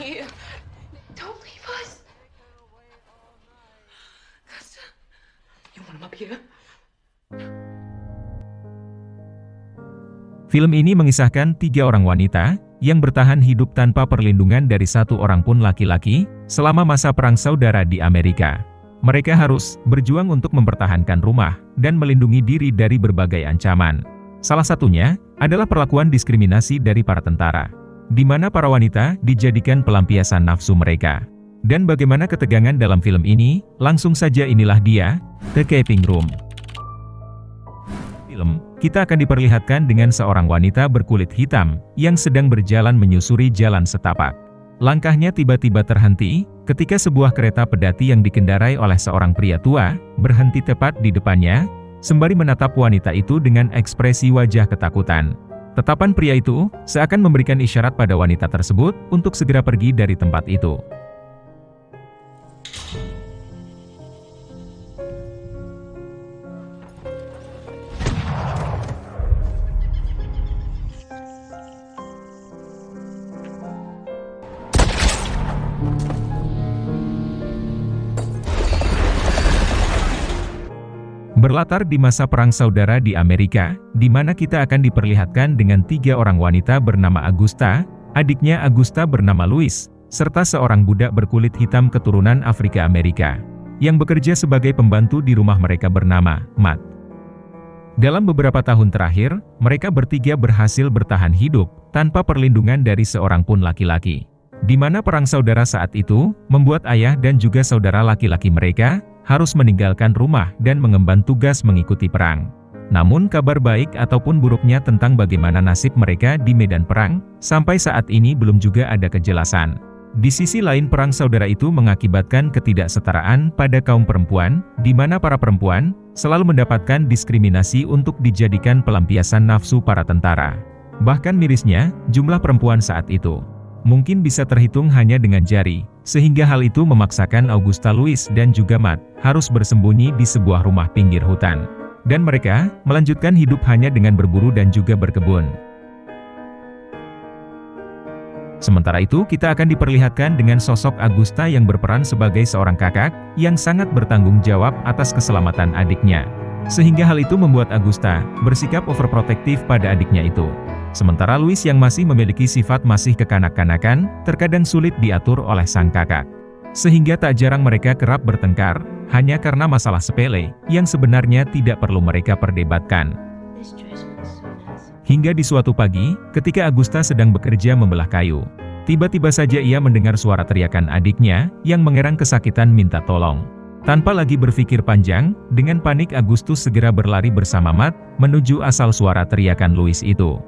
you. Don't leave us. You want him up here? Film ini mengisahkan tiga orang wanita yang bertahan hidup tanpa perlindungan dari satu orang pun laki-laki selama masa perang saudara di Amerika. Mereka harus berjuang untuk mempertahankan rumah dan melindungi diri dari berbagai ancaman. Salah satunya adalah perlakuan diskriminasi dari para tentara, di mana para wanita dijadikan pelampiasan nafsu mereka. Dan bagaimana ketegangan dalam film ini, langsung saja inilah dia, The Caping Room film, kita akan diperlihatkan dengan seorang wanita berkulit hitam, yang sedang berjalan menyusuri jalan setapak. Langkahnya tiba-tiba terhenti, ketika sebuah kereta pedati yang dikendarai oleh seorang pria tua, berhenti tepat di depannya, sembari menatap wanita itu dengan ekspresi wajah ketakutan. Tetapan pria itu, seakan memberikan isyarat pada wanita tersebut, untuk segera pergi dari tempat itu. Berlatar di masa Perang Saudara di Amerika, di mana kita akan diperlihatkan dengan tiga orang wanita bernama Augusta, adiknya Augusta bernama Louis, serta seorang budak berkulit hitam keturunan Afrika Amerika, yang bekerja sebagai pembantu di rumah mereka bernama Matt. Dalam beberapa tahun terakhir, mereka bertiga berhasil bertahan hidup, tanpa perlindungan dari seorang pun laki-laki. Di mana perang saudara saat itu, membuat ayah dan juga saudara laki-laki mereka, harus meninggalkan rumah dan mengemban tugas mengikuti perang. Namun kabar baik ataupun buruknya tentang bagaimana nasib mereka di medan perang, sampai saat ini belum juga ada kejelasan. Di sisi lain perang saudara itu mengakibatkan ketidaksetaraan pada kaum perempuan, di mana para perempuan selalu mendapatkan diskriminasi untuk dijadikan pelampiasan nafsu para tentara. Bahkan mirisnya, jumlah perempuan saat itu mungkin bisa terhitung hanya dengan jari, sehingga hal itu memaksakan Augusta Louis dan juga Matt, harus bersembunyi di sebuah rumah pinggir hutan. Dan mereka, melanjutkan hidup hanya dengan berburu dan juga berkebun. Sementara itu, kita akan diperlihatkan dengan sosok Augusta yang berperan sebagai seorang kakak, yang sangat bertanggung jawab atas keselamatan adiknya. Sehingga hal itu membuat Augusta, bersikap overprotektif pada adiknya itu. Sementara Louis yang masih memiliki sifat masih kekanak-kanakan, terkadang sulit diatur oleh sang kakak. Sehingga tak jarang mereka kerap bertengkar, hanya karena masalah sepele, yang sebenarnya tidak perlu mereka perdebatkan. Hingga di suatu pagi, ketika Agusta sedang bekerja membelah kayu, tiba-tiba saja ia mendengar suara teriakan adiknya, yang mengerang kesakitan minta tolong. Tanpa lagi berpikir panjang, dengan panik Agustus segera berlari bersama Matt, menuju asal suara teriakan Louis itu.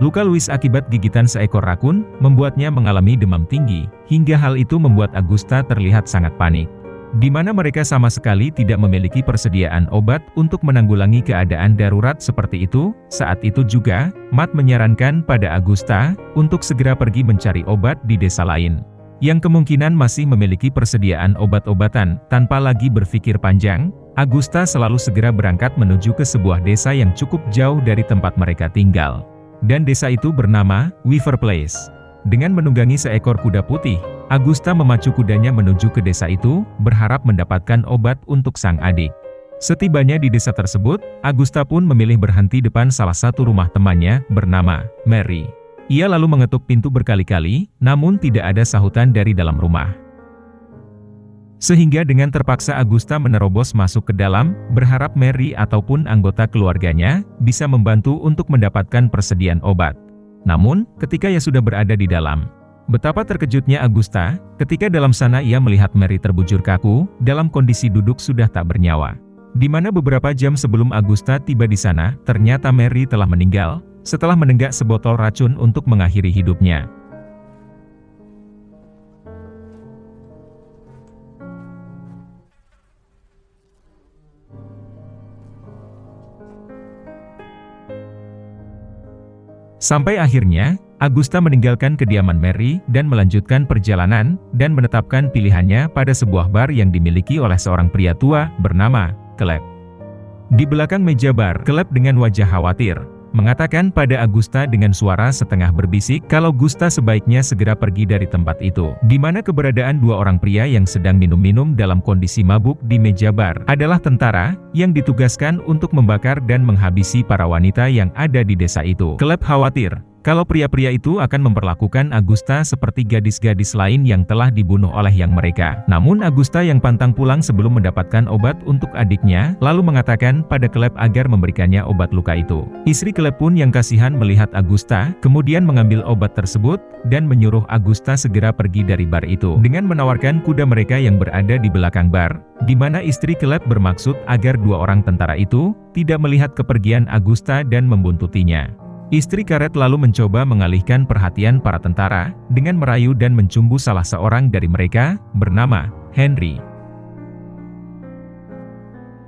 Luka Louis akibat gigitan seekor rakun, membuatnya mengalami demam tinggi, hingga hal itu membuat Augusta terlihat sangat panik. Di mana mereka sama sekali tidak memiliki persediaan obat untuk menanggulangi keadaan darurat seperti itu, saat itu juga, Matt menyarankan pada Augusta, untuk segera pergi mencari obat di desa lain. Yang kemungkinan masih memiliki persediaan obat-obatan, tanpa lagi berpikir panjang, Augusta selalu segera berangkat menuju ke sebuah desa yang cukup jauh dari tempat mereka tinggal. Dan desa itu bernama Weaver Place. Dengan menunggangi seekor kuda putih, Agusta memacu kudanya menuju ke desa itu, berharap mendapatkan obat untuk sang adik. Setibanya di desa tersebut, Agusta pun memilih berhenti depan salah satu rumah temannya, bernama Mary. Ia lalu mengetuk pintu berkali-kali, namun tidak ada sahutan dari dalam rumah. Sehingga dengan terpaksa Agusta menerobos masuk ke dalam, berharap Mary ataupun anggota keluarganya, bisa membantu untuk mendapatkan persediaan obat. Namun, ketika ia sudah berada di dalam, betapa terkejutnya Agusta, ketika dalam sana ia melihat Mary terbujur kaku, dalam kondisi duduk sudah tak bernyawa. Di mana beberapa jam sebelum Agusta tiba di sana, ternyata Mary telah meninggal, setelah menenggak sebotol racun untuk mengakhiri hidupnya. Sampai akhirnya, Augusta meninggalkan kediaman Mary dan melanjutkan perjalanan dan menetapkan pilihannya pada sebuah bar yang dimiliki oleh seorang pria tua bernama Caleb. Di belakang meja bar, Caleb dengan wajah khawatir, mengatakan pada Augusta dengan suara setengah berbisik kalau Gusta sebaiknya segera pergi dari tempat itu. Di mana keberadaan dua orang pria yang sedang minum-minum dalam kondisi mabuk di meja bar adalah tentara yang ditugaskan untuk membakar dan menghabisi para wanita yang ada di desa itu. Caleb khawatir kalau pria-pria itu akan memperlakukan Agusta seperti gadis-gadis lain yang telah dibunuh oleh yang mereka. Namun Agusta yang pantang pulang sebelum mendapatkan obat untuk adiknya, lalu mengatakan pada Klep agar memberikannya obat luka itu. Istri Klep pun yang kasihan melihat Agusta, kemudian mengambil obat tersebut, dan menyuruh Agusta segera pergi dari bar itu. Dengan menawarkan kuda mereka yang berada di belakang bar, di mana istri Klep bermaksud agar dua orang tentara itu, tidak melihat kepergian Agusta dan membuntutinya. Istri karet lalu mencoba mengalihkan perhatian para tentara, dengan merayu dan mencumbu salah seorang dari mereka, bernama Henry.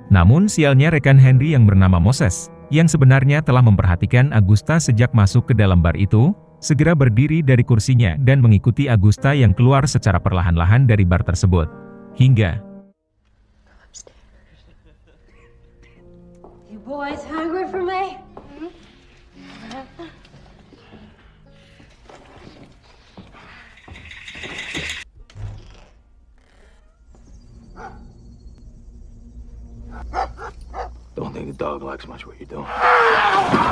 Namun sialnya rekan Henry yang bernama Moses, yang sebenarnya telah memperhatikan Agusta sejak masuk ke dalam bar itu, segera berdiri dari kursinya dan mengikuti Agusta yang keluar secara perlahan-lahan dari bar tersebut. Hingga You boys hungry think the dog likes much what you're doing.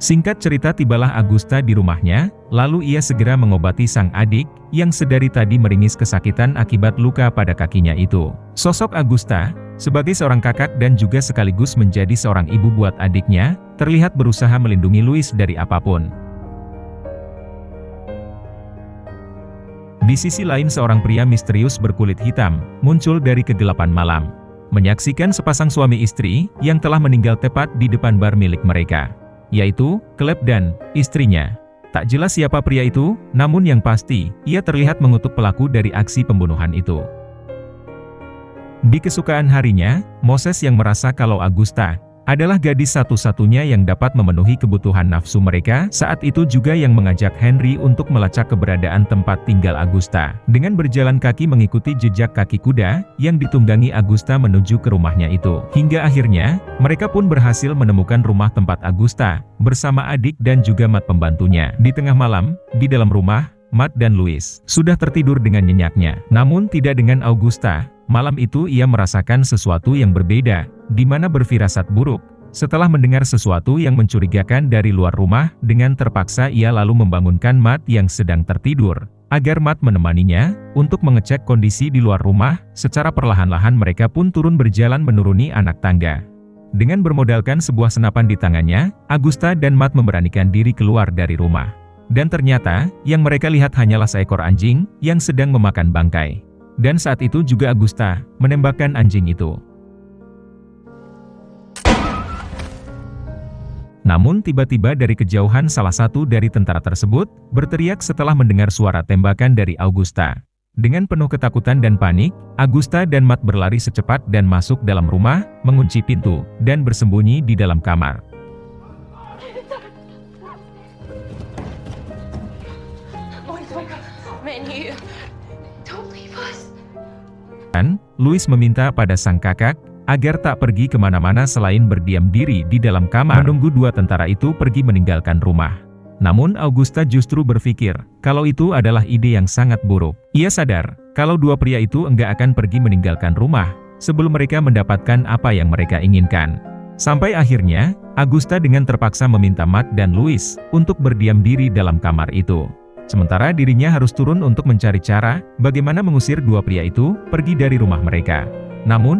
Singkat cerita tibalah Agusta di rumahnya, lalu ia segera mengobati sang adik, yang sedari tadi meringis kesakitan akibat luka pada kakinya itu. Sosok Agusta, sebagai seorang kakak dan juga sekaligus menjadi seorang ibu buat adiknya, terlihat berusaha melindungi Louis dari apa pun. Di sisi lain seorang pria misterius berkulit hitam, muncul dari kegelapan malam. Menyaksikan sepasang suami istri, yang telah meninggal tepat di depan bar milik mereka yaitu Klep dan istrinya. Tak jelas siapa pria itu, namun yang pasti, ia terlihat mengutuk pelaku dari aksi pembunuhan itu. Di kesukaan harinya, Moses yang merasa kalau Agusta adalah gadis satu-satunya yang dapat memenuhi kebutuhan nafsu mereka, saat itu juga yang mengajak Henry untuk melacak keberadaan tempat tinggal Agusta. Dengan berjalan kaki mengikuti jejak kaki kuda, yang ditunggangi Agusta menuju ke rumahnya itu. Hingga akhirnya, mereka pun berhasil menemukan rumah tempat Agusta, bersama adik dan juga mat pembantunya. Di tengah malam, di dalam rumah, Matt dan Louis sudah tertidur dengan nyenyaknya. Namun tidak dengan Augusta, malam itu ia merasakan sesuatu yang berbeda, di mana berfirasat buruk. Setelah mendengar sesuatu yang mencurigakan dari luar rumah, dengan terpaksa ia lalu membangunkan Matt yang sedang tertidur. Agar Matt menemaninya, untuk mengecek kondisi di luar rumah, secara perlahan-lahan mereka pun turun berjalan menuruni anak tangga. Dengan bermodalkan sebuah senapan di tangannya, Agusta dan Matt memberanikan diri keluar dari rumah. Dan ternyata, yang mereka lihat hanyalah seekor anjing, yang sedang memakan bangkai. Dan saat itu juga Agusta, menembakkan anjing itu. Namun tiba-tiba dari kejauhan salah satu dari tentara tersebut, berteriak setelah mendengar suara tembakan dari Augusta. Dengan penuh ketakutan dan panik, Augusta dan Matt berlari secepat dan masuk dalam rumah, mengunci pintu, dan bersembunyi di dalam kamar. Louis meminta pada sang kakak, agar tak pergi ke mana-mana selain berdiam diri di dalam kamar menunggu dua tentara itu pergi meninggalkan rumah. Namun Augusta justru berpikir, kalau itu adalah ide yang sangat buruk. Ia sadar, kalau dua pria itu enggak akan pergi meninggalkan rumah, sebelum mereka mendapatkan apa yang mereka inginkan. Sampai akhirnya, Augusta dengan terpaksa meminta Matt dan Louis, untuk berdiam diri dalam kamar itu. Sementara dirinya harus turun untuk mencari cara, bagaimana mengusir dua pria itu, pergi dari rumah mereka. Namun,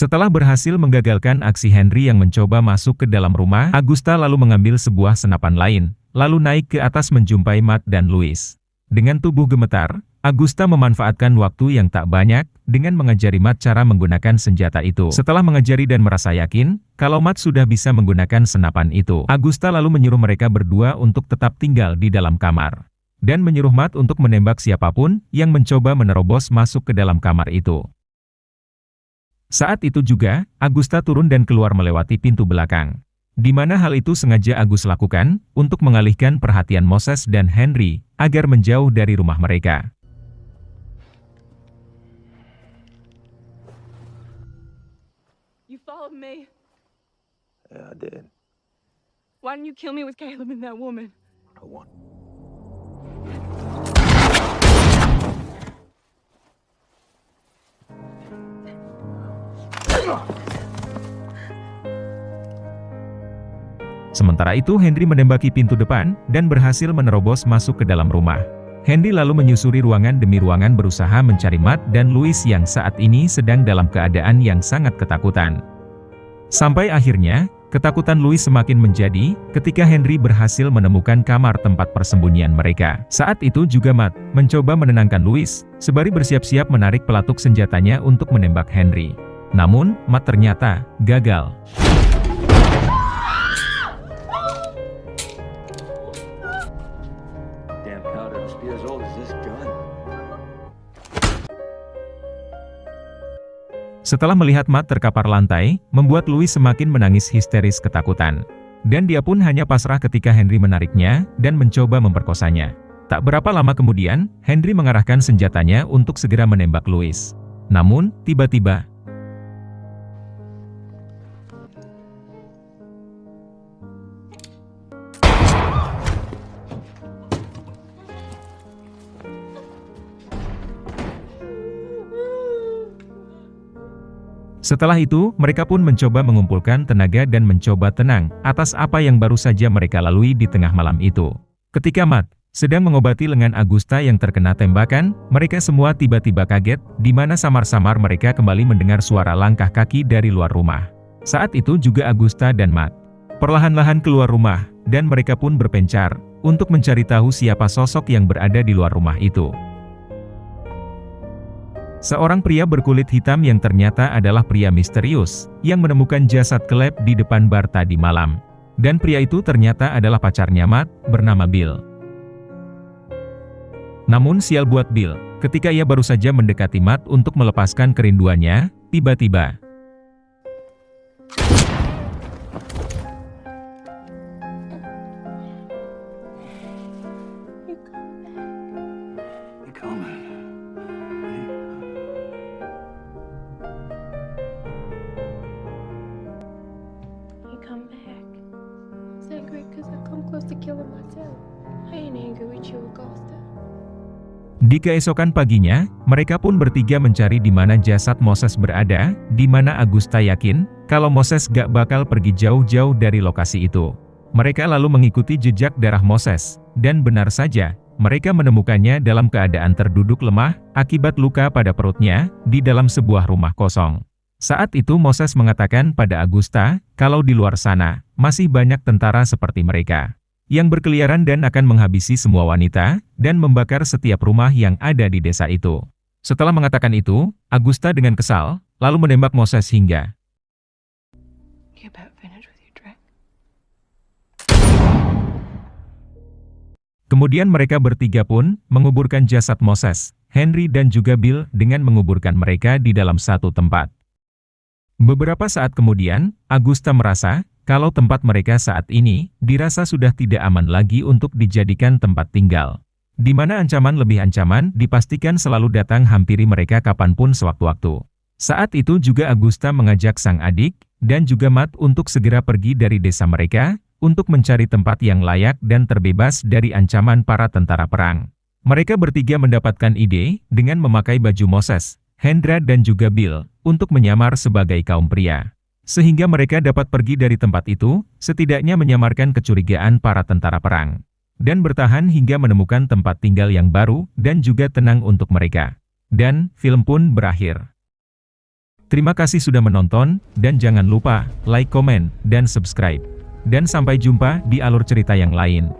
Setelah berhasil menggagalkan aksi Henry yang mencoba masuk ke dalam rumah, Agusta lalu mengambil sebuah senapan lain, lalu naik ke atas menjumpai Matt dan Louis. Dengan tubuh gemetar, Agusta memanfaatkan waktu yang tak banyak, dengan mengajari Matt cara menggunakan senjata itu. Setelah mengajari dan merasa yakin, kalau Matt sudah bisa menggunakan senapan itu, Agusta lalu menyuruh mereka berdua untuk tetap tinggal di dalam kamar. Dan menyuruh Matt untuk menembak siapa pun yang mencoba menerobos masuk ke dalam kamar itu. Saat itu juga, Agusta turun dan keluar melewati pintu belakang. Di mana hal itu sengaja Agus lakukan, untuk mengalihkan perhatian Moses dan Henry, agar menjauh dari rumah mereka. You followed me. Yeah, I did. Why didn't you kill me with Caleb and that woman? I won. Sementara itu Henry menembaki pintu depan, dan berhasil menerobos masuk ke dalam rumah. Henry lalu menyusuri ruangan demi ruangan berusaha mencari Matt dan Louis yang saat ini sedang dalam keadaan yang sangat ketakutan. Sampai akhirnya, ketakutan Louis semakin menjadi, ketika Henry berhasil menemukan kamar tempat persembunyian mereka. Saat itu juga Matt, mencoba menenangkan Louis, sebari bersiap-siap menarik pelatuk senjatanya untuk menembak Henry. Namun, Matt ternyata gagal. Setelah melihat Matt terkapar lantai, membuat Louis semakin menangis histeris ketakutan. Dan dia pun hanya pasrah ketika Henry menariknya, dan mencoba memperkosanya. Tak berapa lama kemudian, Henry mengarahkan senjatanya untuk segera menembak Louis. Namun, tiba-tiba, Setelah itu, mereka pun mencoba mengumpulkan tenaga dan mencoba tenang, atas apa yang baru saja mereka lalui di tengah malam itu. Ketika Matt sedang mengobati lengan Agusta yang terkena tembakan, mereka semua tiba-tiba kaget, di mana samar-samar mereka kembali mendengar suara langkah kaki dari luar rumah. Saat itu juga Agusta dan Matt perlahan-lahan keluar rumah, dan mereka pun berpencar, untuk mencari tahu siapa sosok yang berada di luar rumah itu. Seorang pria berkulit hitam yang ternyata adalah pria misterius, yang menemukan jasad kelep di depan bar tadi malam. Dan pria itu ternyata adalah pacarnya Matt, bernama Bill. Namun sial buat Bill, ketika ia baru saja mendekati Matt untuk melepaskan kerinduannya, tiba-tiba, Di keesokan paginya, mereka pun bertiga mencari di mana jasad Moses berada, di mana Agusta yakin, kalau Moses gak bakal pergi jauh-jauh dari lokasi itu. Mereka lalu mengikuti jejak darah Moses, dan benar saja, mereka menemukannya dalam keadaan terduduk lemah, akibat luka pada perutnya, di dalam sebuah rumah kosong. Saat itu Moses mengatakan pada Agusta, kalau di luar sana, masih banyak tentara seperti mereka yang berkeliaran dan akan menghabisi semua wanita, dan membakar setiap rumah yang ada di desa itu. Setelah mengatakan itu, Agusta dengan kesal, lalu menembak Moses hingga? Kemudian mereka bertiga pun menguburkan jasad Moses, Henry dan juga Bill dengan menguburkan mereka di dalam satu tempat. Beberapa saat kemudian, Agusta merasa kalau tempat mereka saat ini dirasa sudah tidak aman lagi untuk dijadikan tempat tinggal. Di mana ancaman lebih ancaman dipastikan selalu datang hampiri mereka kapan pun sewaktu-waktu. Saat itu juga Agusta mengajak sang adik, dan juga Matt untuk segera pergi dari desa mereka, untuk mencari tempat yang layak dan terbebas dari ancaman para tentara perang. Mereka bertiga mendapatkan ide, dengan memakai baju Moses, Hendra dan juga Bill, untuk menyamar sebagai kaum pria. Sehingga mereka dapat pergi dari tempat itu, setidaknya menyamarkan kecurigaan para tentara perang. Dan bertahan hingga menemukan tempat tinggal yang baru, dan juga tenang untuk mereka. Dan, film pun berakhir. Terima kasih sudah menonton, dan jangan lupa like, komen, dan subscribe. Dan sampai jumpa di alur cerita yang lain.